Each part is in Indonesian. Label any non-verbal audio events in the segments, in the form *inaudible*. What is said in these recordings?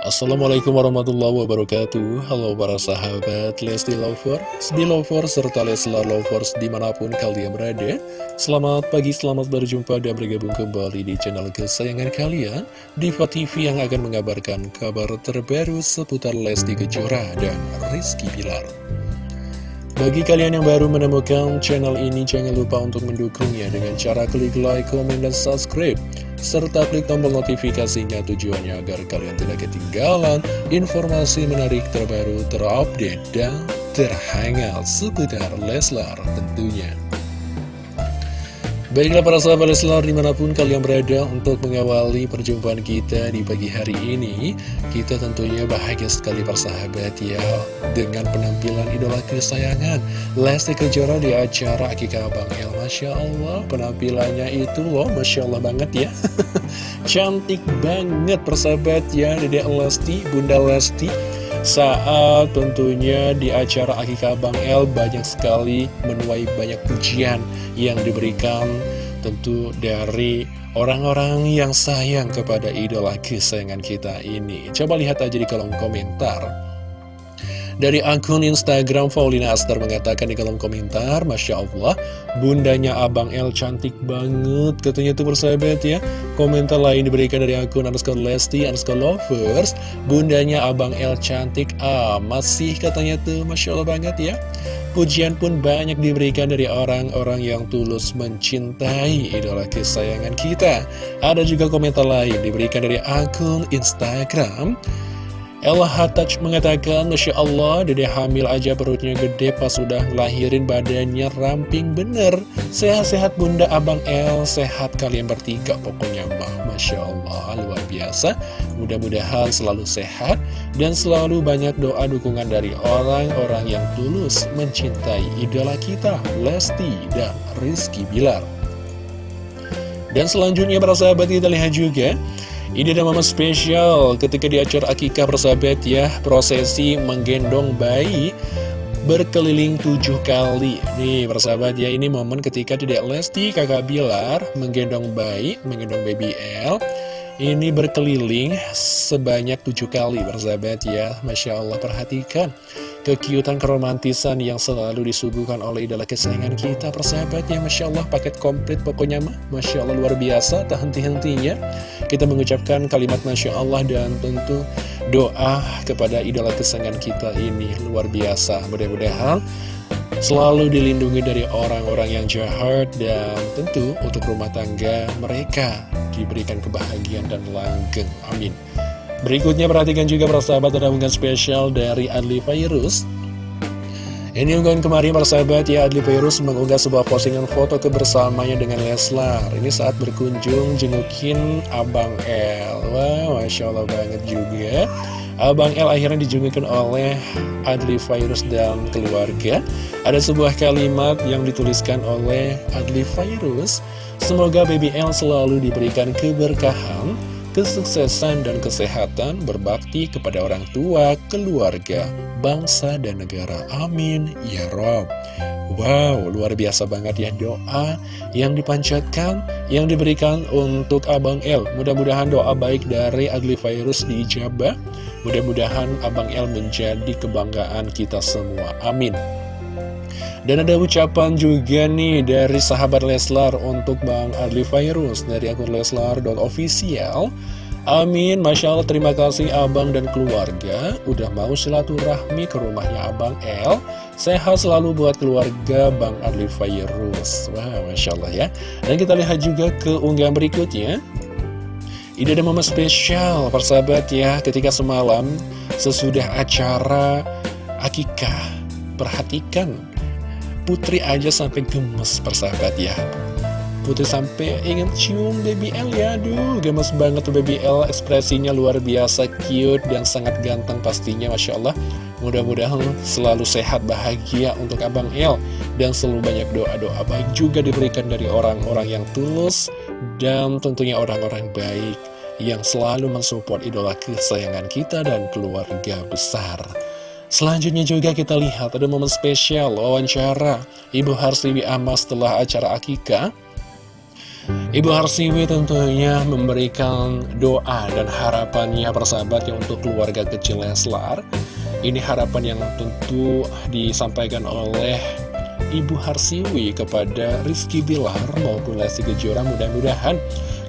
Assalamualaikum warahmatullahi wabarakatuh. Halo para sahabat Lesti Lovers, Belovers, serta Leslar Lovers di mana pun kalian berada. Selamat pagi, selamat berjumpa dan bergabung kembali di channel kesayangan kalian Diva TV yang akan mengabarkan kabar terbaru seputar Lesti Kejora dan Rizky Bilar bagi kalian yang baru menemukan channel ini, jangan lupa untuk mendukungnya dengan cara klik like, komen, dan subscribe serta klik tombol notifikasinya tujuannya agar kalian tidak ketinggalan informasi menarik terbaru, terupdate, dan terhangat seputar Leslar tentunya. Baiklah para sahabat Leslar di mana pun kalian berada untuk mengawali perjumpaan kita di pagi hari ini Kita tentunya bahagia sekali para sahabat ya Dengan penampilan idola kesayangan Lesti Kejora di acara Akikah Bang El. Masya Allah penampilannya itu loh Masya Allah banget ya. *laughs* Cantik banget persahabat ya Dedek Lesti, Bunda Lesti saat tentunya di acara Akikah Bang El banyak sekali menuai banyak pujian yang diberikan tentu dari orang-orang yang sayang kepada idola kesayangan kita ini. Coba lihat aja di kolom komentar. Dari akun Instagram Paulina Aster mengatakan di kolom komentar Masya Allah bundanya Abang L cantik banget Katanya tuh persahabat ya. Komentar lain diberikan dari akun underscore Lesti underscore Lovers Bundanya Abang L cantik ah masih katanya tuh. Masya Allah banget ya. Pujian pun banyak diberikan dari orang-orang yang tulus mencintai idola kesayangan kita. Ada juga komentar lain diberikan dari akun Instagram Ella Hatach mengatakan, Masya Allah, dede hamil aja perutnya gede pas sudah lahirin badannya ramping bener. Sehat-sehat bunda abang El, sehat kalian bertiga pokoknya mah. Masya Allah, luar biasa. Mudah-mudahan selalu sehat dan selalu banyak doa dukungan dari orang-orang yang tulus mencintai idola kita, Lesti dan Rizky Bilar. Dan selanjutnya para sahabat kita lihat juga ini ada momen spesial ketika di acara akikah persahabat ya. Prosesi menggendong bayi berkeliling tujuh kali. Nih persahabat ya ini momen ketika tidak Lesti kakak Bilar menggendong bayi, menggendong baby L Ini berkeliling sebanyak tujuh kali persahabat ya. Masya Allah perhatikan kekiutan keromantisan yang selalu disuguhkan oleh idola kesayangan kita. Persahabatnya Masya Allah paket komplit pokoknya mah. Masya Allah luar biasa tak henti-hentinya. Kita mengucapkan kalimat Masya Allah dan tentu doa kepada idola kesayangan kita ini luar biasa. Mudah-mudahan selalu dilindungi dari orang-orang yang jahat dan tentu untuk rumah tangga mereka diberikan kebahagiaan dan langgeng. Amin Berikutnya perhatikan juga persahabat ada unggahan spesial dari Adli Virus Ini unggahan kemarin persahabat ya Adli Virus mengunggah sebuah postingan foto kebersamanya dengan Leslar. Ini saat berkunjung jengukin Abang El. Wah Masya Allah banget juga. Abang El akhirnya dijungukin oleh Adli Virus dan keluarga. Ada sebuah kalimat yang dituliskan oleh Adli Virus Semoga Baby El selalu diberikan keberkahan kesuksesan dan kesehatan, berbakti kepada orang tua, keluarga, bangsa, dan negara. Amin. Ya Rob. Wow, luar biasa banget ya doa yang dipanjatkan, yang diberikan untuk Abang El. Mudah-mudahan doa baik dari Adli Virus diijabah. Mudah-mudahan Abang El menjadi kebanggaan kita semua. Amin. Dan ada ucapan juga nih dari sahabat Leslar untuk Bang Adli Virus dari akun leslar.official Amin, Masya Allah terima kasih abang dan keluarga. Udah mau silaturahmi ke rumahnya abang El. Sehat selalu buat keluarga Bang Adli Virus Wah, Masya Allah ya. Dan kita lihat juga ke unggahan berikutnya. Ini ada momen spesial persahabat ya Ketika semalam sesudah acara Akikah. Perhatikan Putri aja sampai gemes persahabat ya. Putri sampai ingin cium Baby L ya. Aduh gemes banget tuh Baby L. Ekspresinya luar biasa cute dan sangat ganteng pastinya Masya Allah. Mudah-mudahan selalu sehat bahagia untuk Abang L. Dan selalu banyak doa-doa baik juga diberikan dari orang-orang yang tulus Dan tentunya orang-orang baik Yang selalu mensupport idola kesayangan kita dan keluarga besar Selanjutnya juga kita lihat ada momen spesial wawancara Ibu Harsiwi Amas setelah acara Akika Ibu Harsiwi tentunya memberikan doa dan harapannya persahabat yang untuk keluarga kecil Leslar. Ini harapan yang tentu disampaikan oleh Ibu Harsiwi kepada Rizky Bilar maupun Lesti Kejora mudah-mudahan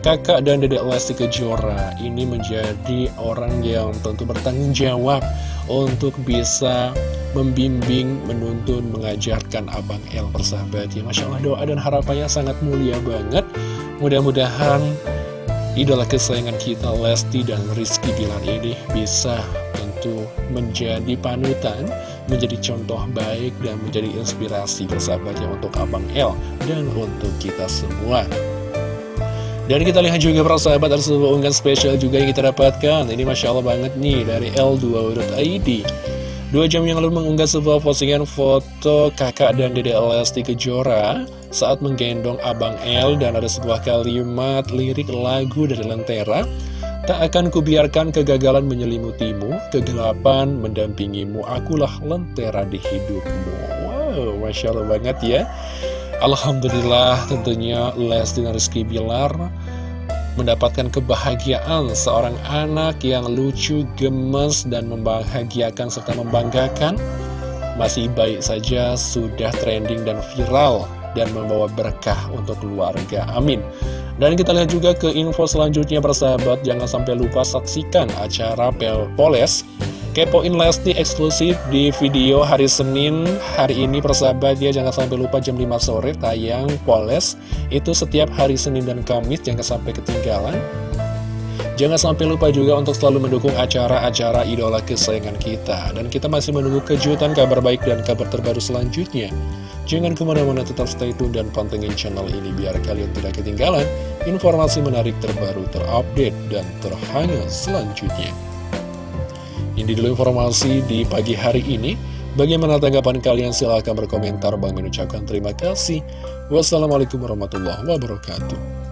kakak dan dedek Lesti Kejora ini menjadi orang yang tentu bertanggung jawab untuk bisa membimbing, menuntun, mengajarkan Abang El persahabat ya Masya Allah doa dan harapannya sangat mulia banget Mudah-mudahan idola kesayangan kita Lesti dan Rizky Bilar ini bisa tentu menjadi panutan, menjadi contoh baik dan menjadi inspirasi bersahabatnya untuk Abang El dan untuk kita semua. Dan kita lihat juga persahabat ada sebuah unggahan spesial juga yang kita dapatkan. Ini Masya Allah banget nih dari L2.id. Dua jam yang lalu mengunggah sebuah postingan foto kakak dan dede Lesti Kejora saat menggendong Abang L dan ada sebuah kalimat lirik lagu dari Lentera. Tak akan kubiarkan kegagalan menyelimutimu, kegelapan mendampingimu, akulah lentera di hidupmu. Wow, Masya Allah banget ya. Alhamdulillah tentunya Lesti dan Rizky Bilar mendapatkan kebahagiaan seorang anak yang lucu, gemes, dan membahagiakan serta membanggakan, masih baik saja sudah trending dan viral dan membawa berkah untuk keluarga. Amin. Dan kita lihat juga ke info selanjutnya persahabat, jangan sampai lupa saksikan acara Poles Kepoin Lesti eksklusif di video hari Senin. Hari ini persahabat ya jangan sampai lupa jam 5 sore tayang Poles. Itu setiap hari Senin dan Kamis jangan sampai ketinggalan. Jangan sampai lupa juga untuk selalu mendukung acara-acara idola kesayangan kita. Dan kita masih menunggu kejutan, kabar baik, dan kabar terbaru selanjutnya. Jangan ke mana-mana tetap stay tune dan pantengin channel ini Biar kalian tidak ketinggalan informasi menarik terbaru, terupdate, dan terhangat selanjutnya ini dulu informasi di pagi hari ini. Bagaimana tanggapan kalian? Silahkan berkomentar. Bang mengucapkan terima kasih. Wassalamualaikum warahmatullahi wabarakatuh.